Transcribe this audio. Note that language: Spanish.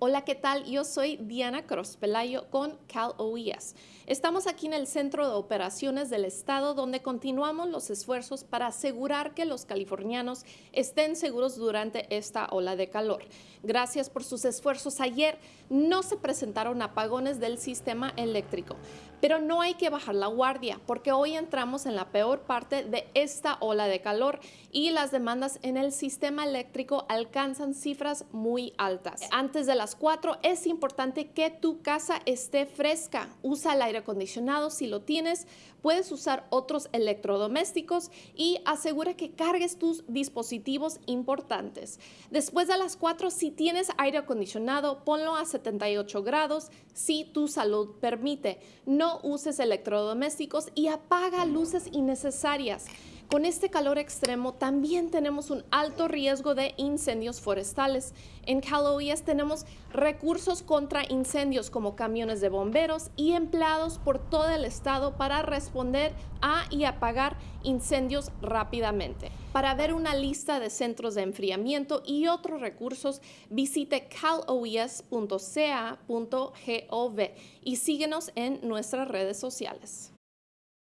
Hola, ¿qué tal? Yo soy Diana Cross Pelayo con Cal OES. Estamos aquí en el Centro de Operaciones del Estado donde continuamos los esfuerzos para asegurar que los californianos estén seguros durante esta ola de calor. Gracias por sus esfuerzos. Ayer no se presentaron apagones del sistema eléctrico, pero no hay que bajar la guardia porque hoy entramos en la peor parte de esta ola de calor y las demandas en el sistema eléctrico alcanzan cifras muy altas. Antes de las 4 es importante que tu casa esté fresca. Usa el aire acondicionado si lo tienes. Puedes usar otros electrodomésticos y asegura que cargues tus dispositivos importantes. Después de las 4, si tienes aire acondicionado, ponlo a 78 grados si tu salud permite. No uses electrodomésticos y apaga luces innecesarias. Con este calor extremo también tenemos un alto riesgo de incendios forestales. En Cal OES tenemos recursos contra incendios como camiones de bomberos y empleados por todo el estado para responder a y apagar incendios rápidamente. Para ver una lista de centros de enfriamiento y otros recursos, visite caloes.ca.gov y síguenos en nuestras redes sociales.